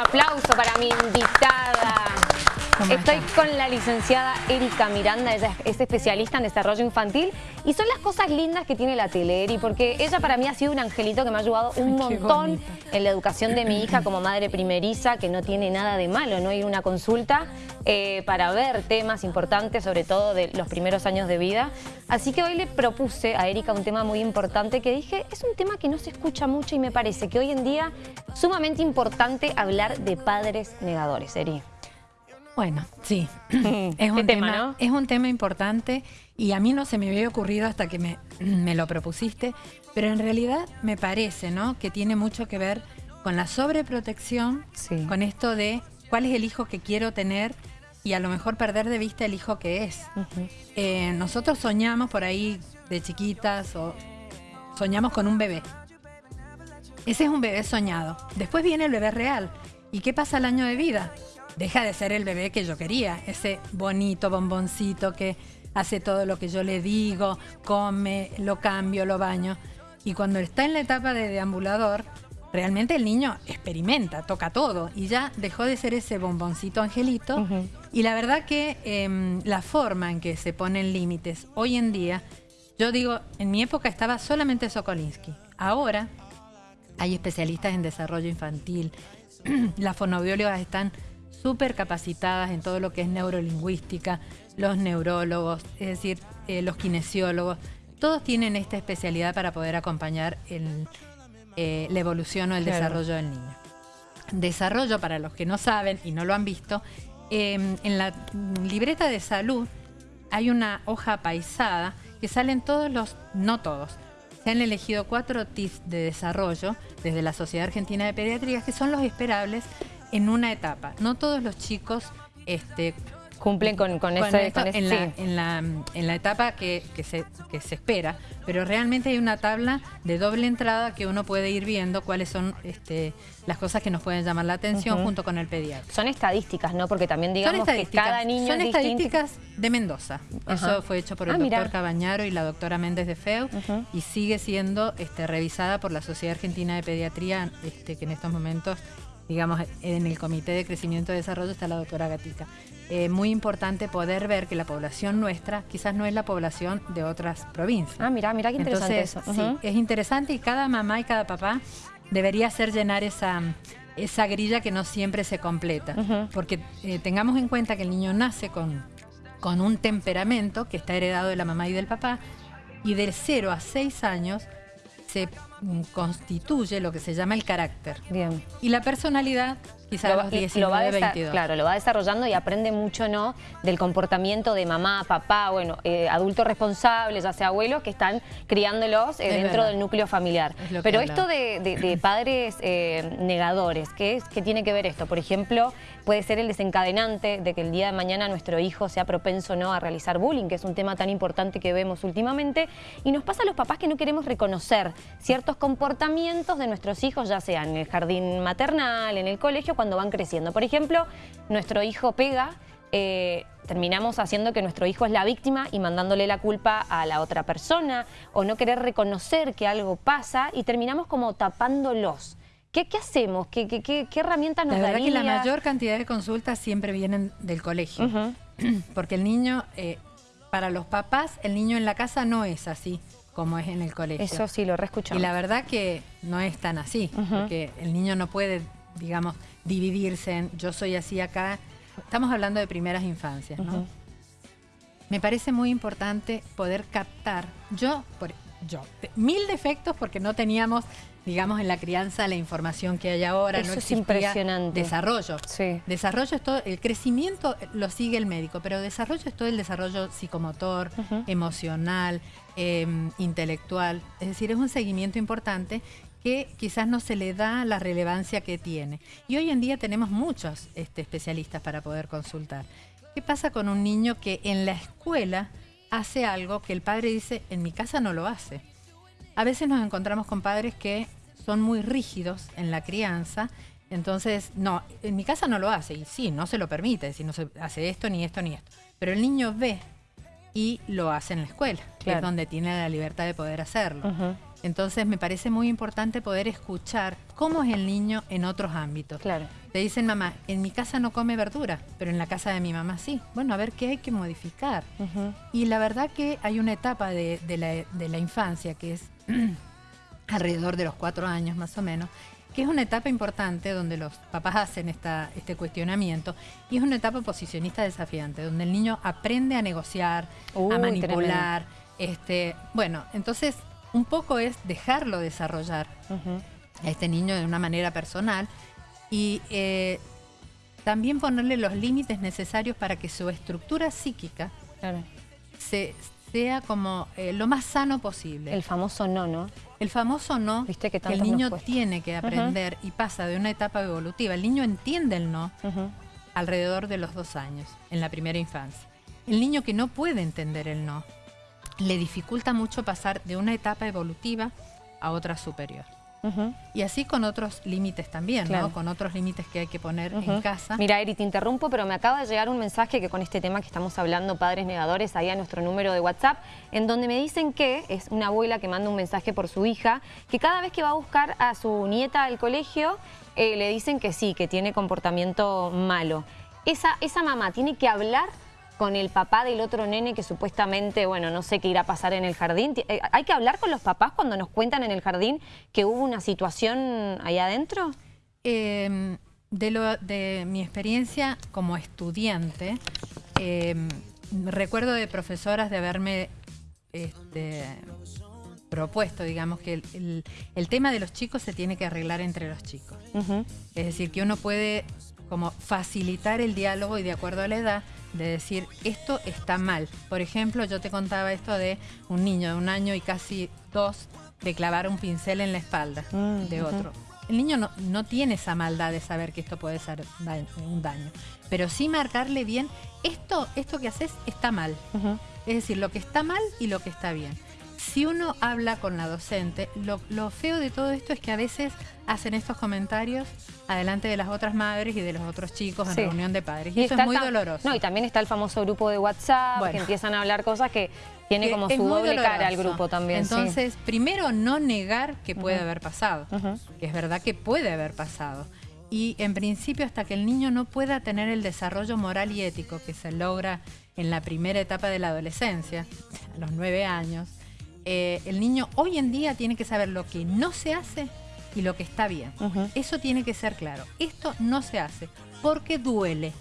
aplauso para mi invitada. Estoy con la licenciada Erika Miranda, ella es especialista en desarrollo infantil y son las cosas lindas que tiene la Teleri, porque ella para mí ha sido un angelito que me ha ayudado un montón en la educación de mi hija como madre primeriza, que no tiene nada de malo, no ir a una consulta eh, para ver temas importantes, sobre todo de los primeros años de vida. Así que hoy le propuse a Erika un tema muy importante que dije, es un tema que no se escucha mucho y me parece que hoy en día sumamente importante hablar de padres negadores, Eri. Bueno, sí, es un tema, es un tema importante y a mí no se me había ocurrido hasta que me, lo propusiste, pero en realidad me parece ¿no? que tiene mucho que ver con la sobreprotección, con esto de cuál es el hijo que quiero tener y a lo mejor perder de vista el hijo que es. Eh, nosotros soñamos por ahí de chiquitas o soñamos con un bebé. Ese es un bebé soñado. Después viene el bebé real. ¿Y qué pasa el año de vida? Deja de ser el bebé que yo quería, ese bonito bomboncito que hace todo lo que yo le digo, come, lo cambio, lo baño. Y cuando está en la etapa de deambulador, realmente el niño experimenta, toca todo y ya dejó de ser ese bomboncito angelito. Y la verdad que em, la forma en que se ponen límites hoy en día, yo digo, en mi época estaba solamente Sokolinsky. Ahora hay especialistas en desarrollo infantil, las fonoaudiólogas están súper capacitadas en todo lo que es neurolingüística, los neurólogos, es decir, eh, los kinesiólogos, todos tienen esta especialidad para poder acompañar eh, la evolución o el desarrollo del niño. Desarrollo, para los que no saben y no lo han visto, em, en la libreta de salud hay una hoja paisada que salen todos los, no todos, se han elegido cuatro tips de desarrollo desde la Sociedad Argentina de Pediatría que son los esperables en una etapa. No todos los chicos este, cumplen con, con, ese, en, la, en, la, etapa que, se, se, espera, pero realmente hay una tabla de doble entrada que uno puede ir viendo cuáles son este, las cosas que nos pueden llamar la atención junto con el pediatra. Son estadísticas, ¿no? Porque también digamos que cada niño Son estadísticas de Mendoza. Eso fue hecho por el ah, doctor Cabañaro y la doctora Méndez de Feu y sigue siendo este, revisada por la Sociedad Argentina de Pediatría, este, que en estos momentos digamos, en el Comité de Crecimiento y Desarrollo está la doctora Gatica. Eh, muy importante poder ver que la población nuestra quizás no es la población de otras provincias. Ah, mira, mira qué interesante eso. Sí, es interesante y cada mamá y cada papá debería hacer llenar esa, esa grilla que no siempre se completa. Porque eh, tengamos en cuenta que el niño nace con, con un temperamento que está heredado de la mamá y del papá y de 0 a 6 años se constituye lo que se llama el carácter. Bien. Y la personalidad quizás lo, 19, 22. Claro, lo va desarrollando y aprende mucho ¿no? del comportamiento de mamá, papá, bueno, eh, adultos responsables, ya sea abuelos, que están criándolos eh, dentro del núcleo familiar. Pero esto de, padres eh, negadores, ¿qué, es, ¿qué tiene que ver esto? Por ejemplo, puede ser el desencadenante de que el día de mañana nuestro hijo sea propenso ¿no? a realizar bullying, que es un tema tan importante que vemos últimamente. Y nos pasa a los papás que no queremos reconocer ciertos comportamientos de nuestros hijos, ya sea en el jardín maternal, en el colegio, cuando van creciendo. Por ejemplo, nuestro hijo pega, eh, terminamos haciendo que nuestro hijo es la víctima y mandándole la culpa a la otra persona o no querer reconocer que algo pasa y terminamos como tapándolos. ¿Qué, qué hacemos? ¿Qué, qué, qué, herramientas nos La verdad que la mayor cantidad de consultas siempre vienen del colegio. Porque el niño, eh, para los papás, el niño en la casa no es así como es en el colegio. Eso sí, lo reescuchamos. Y la verdad que no es tan así, porque el niño no puede, digamos, dividirse en yo soy así acá. Estamos hablando de primeras infancias, ¿no? Me parece muy importante poder captar, yo, por, yo, mil defectos porque no teníamos, digamos, en la crianza la información que hay ahora. Eso es impresionante. Desarrollo. Sí. Desarrollo es todo, el crecimiento lo sigue el médico, pero desarrollo es todo el desarrollo psicomotor, emocional, em, intelectual. Es decir, es un seguimiento importante que quizás no se le da la relevancia que tiene. Y hoy en día tenemos muchos este, especialistas para poder consultar. ¿Qué pasa con un niño que en la escuela hace algo que el padre dice, en mi casa no lo hace? A veces nos encontramos con padres que son muy rígidos en la crianza, entonces, no, en mi casa no lo hace, y sí, no se lo permite, si no se hace esto, ni esto, ni esto. Pero el niño ve y lo hace en la escuela, que es donde tiene la libertad de poder hacerlo. Entonces me parece muy importante poder escuchar cómo es el niño en otros ámbitos. Claro. Te dicen, mamá, en mi casa no come verdura, pero en la casa de mi mamá sí. Bueno, a ver qué hay que modificar. Y la verdad que hay una etapa de, la, infancia que es alrededor de los cuatro años más o menos, que es una etapa importante donde los papás hacen esta, este cuestionamiento y es una etapa posicionista desafiante, donde el niño aprende a negociar, a manipular. Este, bueno, entonces un poco es dejarlo desarrollar a este niño de una manera personal y eh, también ponerle los límites necesarios para que su estructura psíquica sea como eh, lo más sano posible. El famoso no, ¿no? El famoso no, ¿Viste que, el niño tiene que aprender y pasa de una etapa evolutiva. El niño entiende el no alrededor de los dos años, en la primera infancia. El niño que no puede entender el no, le dificulta mucho pasar de una etapa evolutiva a otra superior. Y así con otros límites también, ¿no? Con otros límites que hay que poner en casa. Mira, Eri, te interrumpo, pero me acaba de llegar un mensaje que con este tema que estamos hablando, padres negadores, ahí a nuestro número de WhatsApp, en donde me dicen que, es una abuela que manda un mensaje por su hija, que cada vez que va a buscar a su nieta al colegio, eh, le dicen que sí, que tiene comportamiento malo. Esa, esa mamá tiene que hablar con el papá del otro nene que supuestamente, bueno, no sé qué irá a pasar en el jardín. Eh, ¿Hay que hablar con los papás cuando nos cuentan en el jardín que hubo una situación allá adentro? Em, de, lo, de mi experiencia como estudiante, em, recuerdo de profesoras de haberme este, propuesto, digamos, que el, tema de los chicos se tiene que arreglar entre los chicos. Es decir, que uno puede como facilitar el diálogo y de acuerdo a la edad, de decir, esto está mal. Por ejemplo, yo te contaba esto de un niño de un año y casi dos de clavar un pincel en la espalda mm, de otro. El niño no, no, tiene esa maldad de saber que esto puede ser un daño, pero sí marcarle bien, esto, esto que haces está mal. Es decir, lo que está mal y lo que está bien si uno habla con la docente, lo, feo de todo esto es que a veces hacen estos comentarios adelante de las otras madres y de los otros chicos en reunión de padres. Y, eso es muy doloroso. No, y también está el famoso grupo de WhatsApp, que empiezan a hablar cosas que tiene como su doble cara al grupo también. Entonces, primero no negar que puede haber pasado, que es verdad que puede haber pasado. Y en principio hasta que el niño no pueda tener el desarrollo moral y ético que se logra en la primera etapa de la adolescencia, a los nueve años, eh, el niño hoy en día tiene que saber lo que no se hace y lo que está bien. Eso tiene que ser claro. Esto no se hace porque duele.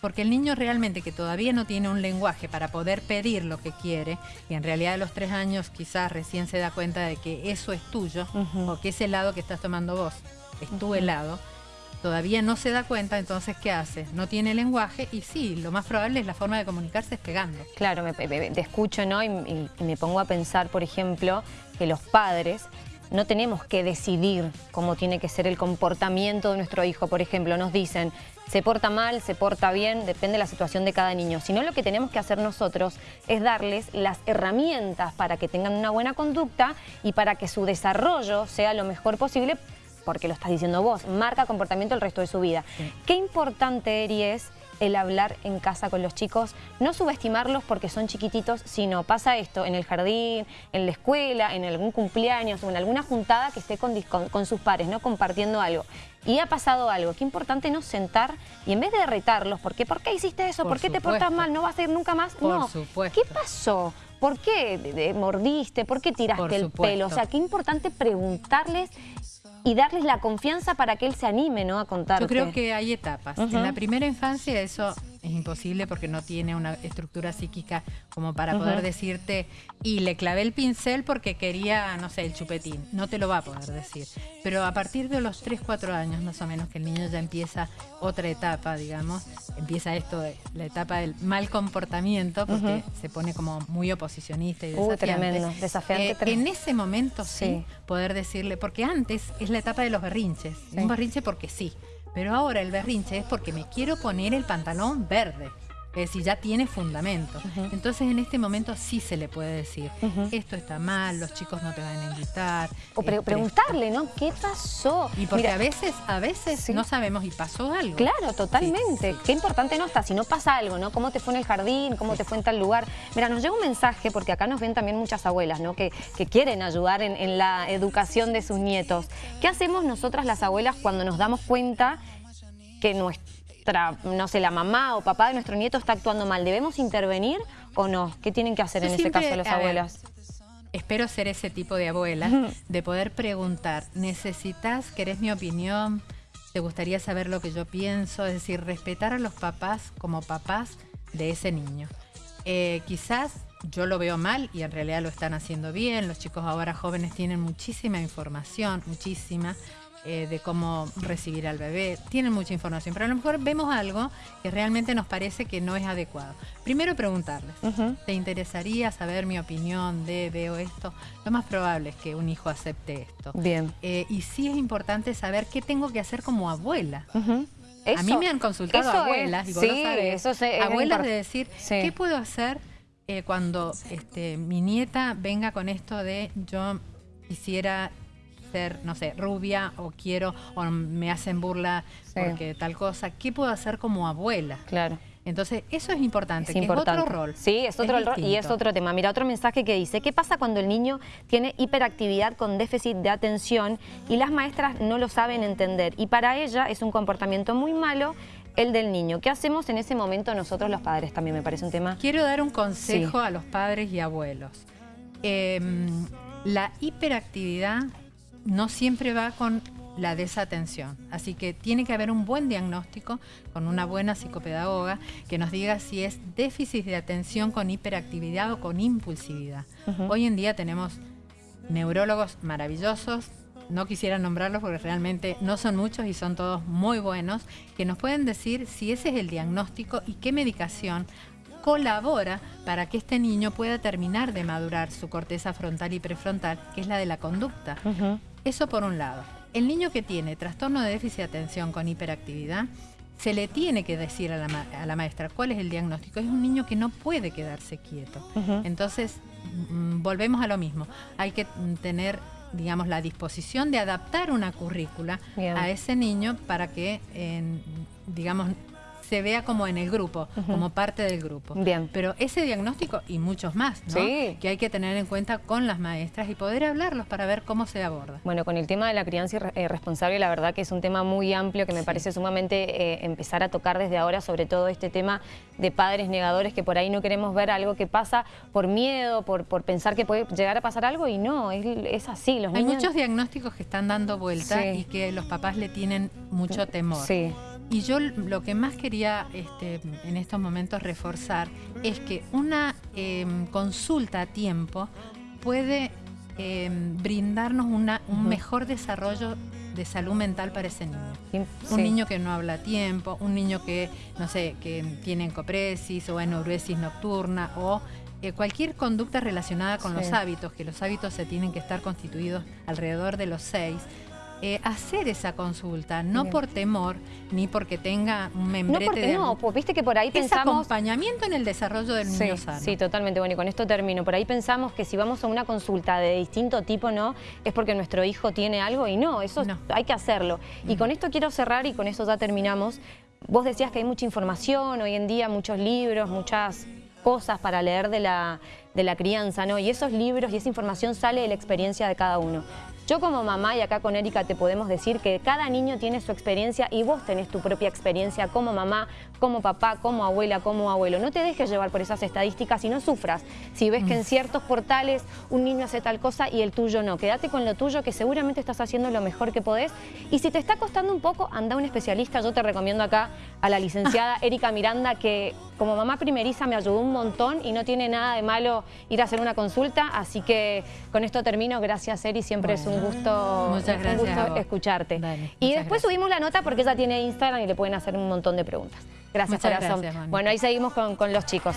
Porque el niño realmente que todavía no tiene un lenguaje para poder pedir lo que quiere, y en realidad a los tres años quizás recién se da cuenta de que eso es tuyo, o que ese helado que estás tomando vos es tu helado, todavía no se da cuenta, entonces ¿qué hace? No tiene lenguaje y sí, lo más probable es la forma de comunicarse es pegando. Claro, me, te escucho ¿no? Y, me pongo a pensar, por ejemplo, que los padres no tenemos que decidir cómo tiene que ser el comportamiento de nuestro hijo. Por ejemplo, nos dicen, se porta mal, se porta bien, depende de la situación de cada niño. Sino lo que tenemos que hacer nosotros es darles las herramientas para que tengan una buena conducta y para que su desarrollo sea lo mejor posible porque lo estás diciendo vos, marca comportamiento el resto de su vida. Qué importante, Eri, es el hablar en casa con los chicos, no subestimarlos porque son chiquititos, sino pasa esto en el jardín, en la escuela, en algún cumpleaños o en alguna juntada que esté con, con, sus pares, ¿no? compartiendo algo. Y ha pasado algo, qué importante no sentar y en vez de retarlos, ¿por qué, ¿Por qué hiciste eso? ¿Por, qué te portas mal? ¿No vas a ir nunca más? no, ¿qué pasó? ¿Por qué mordiste? ¿Por qué tiraste el pelo? O sea, qué importante preguntarles y darles la confianza para que él se anime ¿no? a contar. Yo creo que hay etapas. En la primera infancia eso es imposible porque no tiene una estructura psíquica como para poder decirte y le clavé el pincel porque quería, no sé, el chupetín. No te lo va a poder decir. Pero a partir de los 3, 4 años más o menos que el niño ya empieza otra etapa, digamos, empieza esto, de, la etapa del mal comportamiento porque se pone como muy oposicionista y uh, desafiante. tremendo, desafiante. Eh, en ese momento sí, poder decirle, porque antes es la etapa de los berrinches. Un berrinche porque sí. Pero ahora el berrinche es porque me quiero poner el pantalón verde. Es decir, ya tiene fundamento. Entonces en este momento sí se le puede decir, esto está mal, los chicos no te van a invitar. O este, preguntarle, ¿no? ¿Qué pasó? Y porque a veces, a veces no sabemos y pasó algo. Claro, totalmente. Qué importante no está, si no pasa algo, ¿no? ¿Cómo te fue en el jardín? ¿Cómo te fue en tal lugar? Mira, nos llega un mensaje, porque acá nos ven también muchas abuelas, ¿no? Que, que quieren ayudar en, en la educación de sus nietos. ¿Qué hacemos nosotras las abuelas cuando nos damos cuenta que nuestra no sé, la mamá o papá de nuestro nieto está actuando mal, ¿debemos intervenir o no? ¿Qué tienen que hacer en ese caso las abuelas? espero ser ese tipo de abuela, de poder preguntar, ¿necesitas, querés mi opinión? ¿Te gustaría saber lo que yo pienso? Es decir, respetar a los papás como papás de ese niño. Eh, quizás yo lo veo mal y en realidad lo están haciendo bien. Los chicos ahora jóvenes tienen muchísima información, muchísima. Eh, de cómo recibir al bebé, tienen mucha información, pero a lo mejor vemos algo que realmente nos parece que no es adecuado. Primero preguntarles, ¿te interesaría saber mi opinión de veo esto? Lo más probable es que un hijo acepte esto. Bien. Eh, y sí es importante saber qué tengo que hacer como abuela. a mí me han consultado abuelas, y vos lo sabés, abuelas de decir, ¿qué puedo hacer eh, cuando este, mi nieta venga con esto de yo quisiera no sé, rubia o quiero, o me hacen burla porque tal cosa. ¿Qué puedo hacer como abuela? Claro. Entonces, eso es importante, es, otro rol. Sí, es otro rol y es otro tema. Mira, otro mensaje que dice, ¿qué pasa cuando el niño tiene hiperactividad con déficit de atención y las maestras no lo saben entender? Y para ella es un comportamiento muy malo el del niño. ¿Qué hacemos en ese momento nosotros los padres? También me parece un tema... Quiero dar un consejo a los padres y abuelos. Em, la hiperactividad no siempre va con la desatención. Así que tiene que haber un buen diagnóstico con una buena psicopedagoga que nos diga si es déficit de atención con hiperactividad o con impulsividad. Hoy en día tenemos neurólogos maravillosos, no quisiera nombrarlos porque realmente no son muchos y son todos muy buenos, que nos pueden decir si ese es el diagnóstico y qué medicación colabora para que este niño pueda terminar de madurar su corteza frontal y prefrontal, que es la de la conducta. Eso por un lado. El niño que tiene trastorno de déficit de atención con hiperactividad, se le tiene que decir a la, maestra cuál es el diagnóstico. Es un niño que no puede quedarse quieto. Entonces, mm, volvemos a lo mismo. Hay que tener digamos, la disposición de adaptar una currícula a ese niño para que, digamos, se vea como en el grupo, como parte del grupo. Bien. Pero ese diagnóstico y muchos más, ¿no? Que hay que tener en cuenta con las maestras y poder hablarlos para ver cómo se aborda. Bueno, con el tema de la crianza irresponsable, la verdad que es un tema muy amplio que me parece sumamente eh, empezar a tocar desde ahora, sobre todo este tema de padres negadores que por ahí no queremos ver algo que pasa por miedo, por, por pensar que puede llegar a pasar algo y no, es, así. Los Hay muchos diagnósticos que están dando vuelta y que los papás le tienen mucho temor. Sí. Y yo lo que más quería este, en estos momentos reforzar es que una em, consulta a tiempo puede em, brindarnos un mejor desarrollo de salud mental para ese niño. Un niño que no habla a tiempo, un niño que, no sé, que tiene encopresis o enuresis nocturna o eh, cualquier conducta relacionada con los hábitos, que los hábitos se tienen que estar constituidos alrededor de los seis, eh, hacer esa consulta, no por temor, ni porque tenga un membrete no porque de... No, pues viste que por ahí pensamos... acompañamiento en el desarrollo del niño sano. Sí, totalmente. Bueno, y con esto termino. Por ahí pensamos que si vamos a una consulta de distinto tipo, no, es porque nuestro hijo tiene algo y no, eso hay que hacerlo. Y con esto quiero cerrar y con eso ya terminamos. Vos decías que hay mucha información hoy en día, muchos libros, muchas cosas para leer de la, de la crianza, ¿no? Y esos libros y esa información sale de la experiencia de cada uno. Yo como mamá y acá con Erika te podemos decir que cada niño tiene su experiencia y vos tenés tu propia experiencia como mamá, como papá, como abuela, como abuelo. No te dejes llevar por esas estadísticas y no sufras. Si ves que en mm. ciertos portales un niño hace tal cosa y el tuyo no, quédate con lo tuyo que seguramente estás haciendo lo mejor que podés. Y si te está costando un poco, anda a un especialista. Yo te recomiendo acá a la licenciada Erika Miranda que como mamá primeriza me ayudó un montón y no tiene nada de malo ir a hacer una consulta. Así que con esto termino. Gracias, Eri. Siempre es un un gusto, escucharte. y después subimos la nota porque ella tiene Instagram y le pueden hacer un montón de preguntas. Gracias, corazón. bueno, ahí seguimos con, con los chicos.